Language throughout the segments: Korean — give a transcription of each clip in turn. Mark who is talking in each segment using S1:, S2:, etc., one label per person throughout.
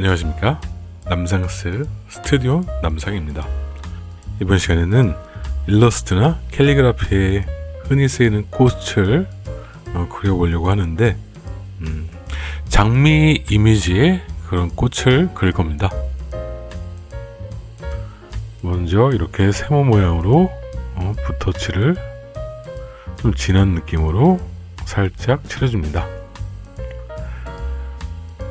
S1: 안녕하십니까? 남상스 스튜디오 남상입니다. 이번 시간에는 일러스트나 캘리그라피에 흔히 쓰이는 꽃을 어, 그려보려고 하는데 음, 장미 이미지의 그런 꽃을 그릴 겁니다. 먼저 이렇게 세모 모양으로 어, 붓터치를 좀 진한 느낌으로 살짝 칠해줍니다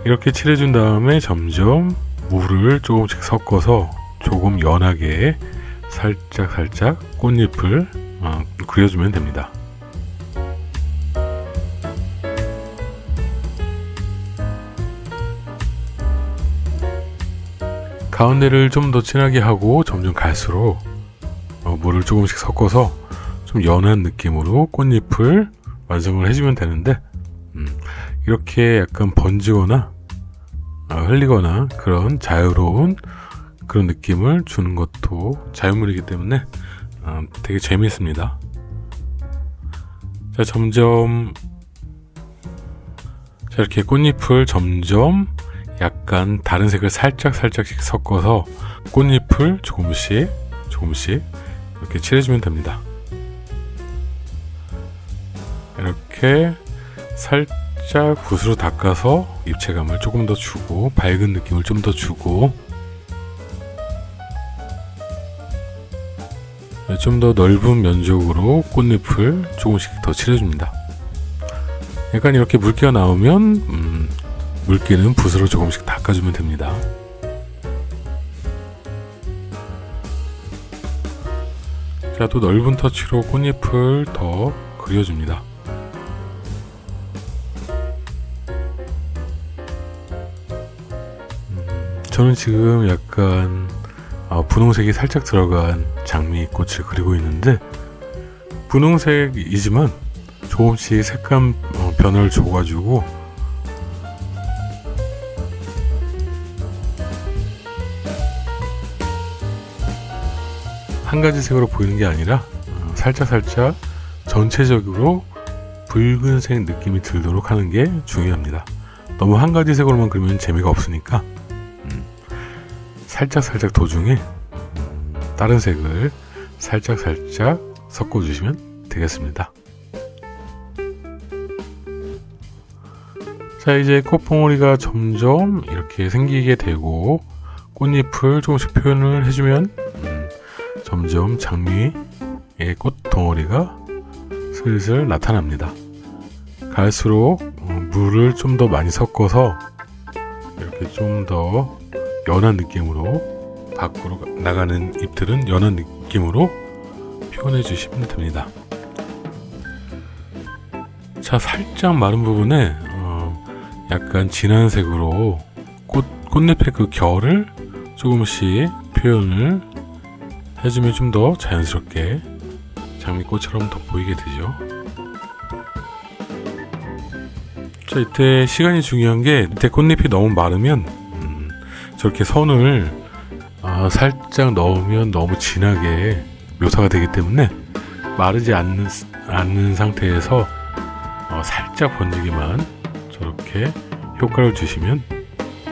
S1: 이렇게 칠해준 다음에 점점 물을 조금씩 섞어서 조금 연하게 살짝 살짝 꽃잎을 어, 그려주면 됩니다. 가운데를 좀 더 진하게 하고 점점 갈수록 어, 물을 조금씩 섞어서 좀 연한 느낌으로 꽃잎을 완성을 해주면 되는데 음, 이렇게 약간 번지거나 어, 흘리거나 그런 자유로운 그런 느낌을 주는 것도 자유물이기 때문에 어, 되게 재미있습니다. 자 점점 자 이렇게 꽃잎을 점점 약간 다른 색을 살짝 살짝씩 섞어서 꽃잎을 조금씩 조금씩 이렇게 칠해주면 됩니다. 이렇게 살짝 붓으로 닦아서 입체감을 조금 더 주고 밝은 느낌을 좀 더 주고 좀 더 넓은 면적으로 꽃잎을 조금씩 더 칠해줍니다. 약간 이렇게 물기가 나오면 음, 물기는 붓으로 조금씩 닦아주면 됩니다. 자, 또 넓은 터치로 꽃잎을 더 그려줍니다. 저는 지금 약간 어, 분홍색이 살짝 들어간 장미꽃을 그리고 있는데 분홍색이지만 조금씩 색감 어, 변화를 줘가지고 한 가지 색으로 보이는 게 아니라 어, 살짝 살짝 전체적으로 붉은색 느낌이 들도록 하는 게 중요합니다. 너무 한 가지 색으로만 그리면 재미가 없으니까 살짝 살짝 도중에 다른 색을 살짝 살짝 섞어 주시면 되겠습니다. 자 이제 꽃봉오리가 점점 이렇게 생기게 되고 꽃잎을 조금씩 표현을 해주면 음, 점점 장미의 꽃덩어리가 슬슬 나타납니다. 갈수록 어, 물을 좀 더 많이 섞어서 이렇게 좀 더 연한 느낌으로 밖으로 나가는 잎들은 연한 느낌으로 표현해 주시면 됩니다. 자 살짝 마른 부분에 어, 약간 진한 색으로 꽃, 꽃잎의 그 결을 조금씩 표현을 해주면 좀 더 자연스럽게 장미꽃처럼 더 보이게 되죠. 자 이때 시간이 중요한 게 이때 꽃잎이 너무 마르면 저렇게 선을 아, 살짝 넣으면 너무 진하게 묘사가 되기 때문에 마르지 않는, 않는 상태에서 어, 살짝 번지기만 저렇게 효과를 주시면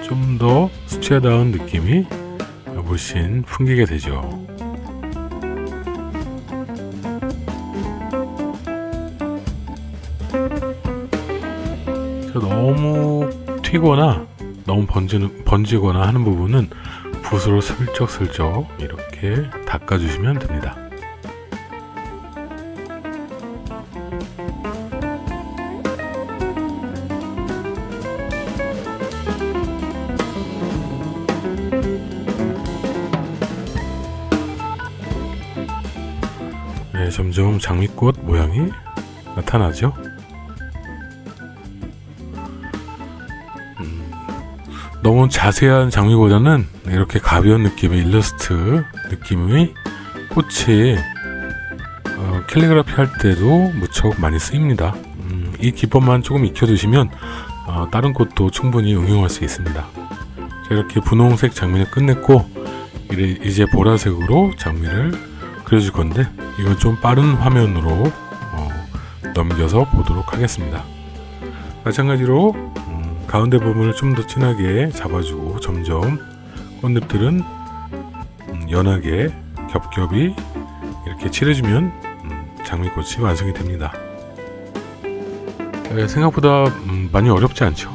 S1: 좀 더 수치하다운 느낌이 훨씬 풍기게 되죠. 너무 튀거나 너무 번지는, 번지거나 하는 부분은 붓으로 슬쩍슬쩍 이렇게 닦아주시면 됩니다. 네, 점점 장미꽃 모양이 나타나죠. 너무 자세한 장미보다는 이렇게 가벼운 느낌의 일러스트 느낌의 꽃이 어, 캘리그라피 할 때도 무척 많이 쓰입니다. 음, 이 기법만 조금 익혀두시면 어, 다른 꽃도 충분히 응용할 수 있습니다. 자, 이렇게 분홍색 장미를 끝냈고 이제 보라색으로 장미를 그려줄 건데 이건 좀 빠른 화면으로 어, 넘겨서 보도록 하겠습니다. 마찬가지로 음, 가운데 부분을 좀 더 진하게 잡아주고 점점 꽃잎들은 음, 연하게 겹겹이 이렇게 칠해주면 음, 장미꽃이 완성이 됩니다. 에, 생각보다 음, 많이 어렵지 않죠.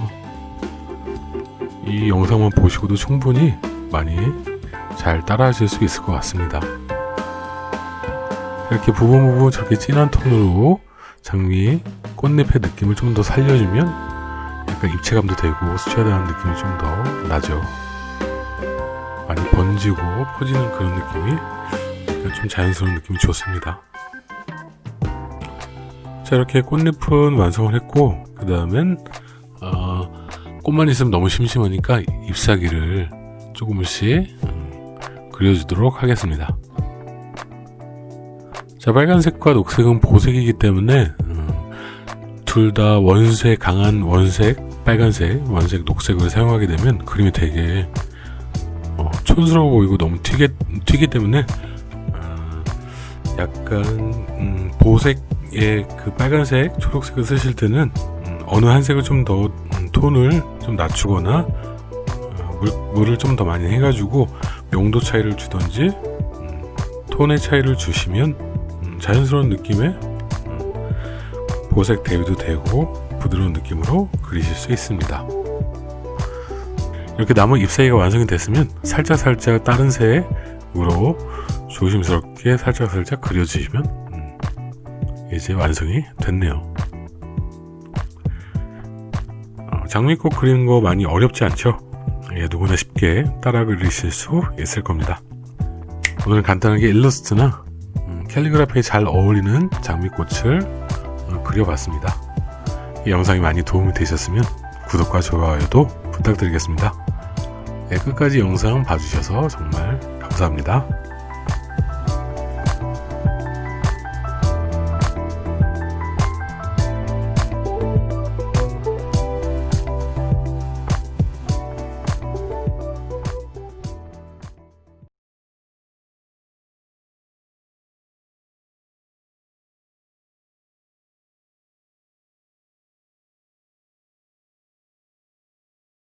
S1: 이 영상만 보시고도 충분히 많이 잘 따라 하실 수 있을 것 같습니다. 이렇게 부분 부분 저렇게 진한 톤으로 장미 꽃잎의 느낌을 좀 더 살려주면 약간 입체감도 되고 수채화되는 느낌이 좀 더 나죠. 많이 번지고 퍼지는 그런 느낌이 좀 자연스러운 느낌이 좋습니다. 자 이렇게 꽃잎은 완성을 했고 그 다음엔 어, 꽃만 있으면 너무 심심하니까 잎사귀를 조금씩 음, 그려주도록 하겠습니다. 자 빨간색과 녹색은 보색이기 때문에 음, 둘 다 원색 강한 원색 빨간색 원색 녹색을 사용하게 되면 그림이 되게 어, 촌스러워 보이고 너무 튀게 튀기 때문에 어, 약간 음, 보색의 그 빨간색 초록색을 쓰실 때는 음, 어느 한 색을 좀더 음, 톤을 좀 낮추거나 어, 물, 물을 좀 더 많이 해가지고 명도 차이를 주던지 음, 톤의 차이를 주시면 음, 자연스러운 느낌의 음, 보색 대비도 되고 부드러운 느낌으로 그리실 수 있습니다. 이렇게 나무 잎사귀가 완성이 됐으면 살짝살짝 다른 색으로 조심스럽게 살짝살짝 그려주시면 음, 이제 완성이 됐네요. 어, 장미꽃 그리는 거 많이 어렵지 않죠? 예, 누구나 쉽게 따라 그리실 수 있을 겁니다. 오늘은 간단하게 일러스트나 음, 캘리그라피에 잘 어울리는 장미꽃을 어, 그려봤습니다. 이 영상이 많이 도움이 되셨으면 구독과 좋아요도 부탁드리겠습니다. 네, 끝까지 영상 봐주셔서 정말 감사합니다.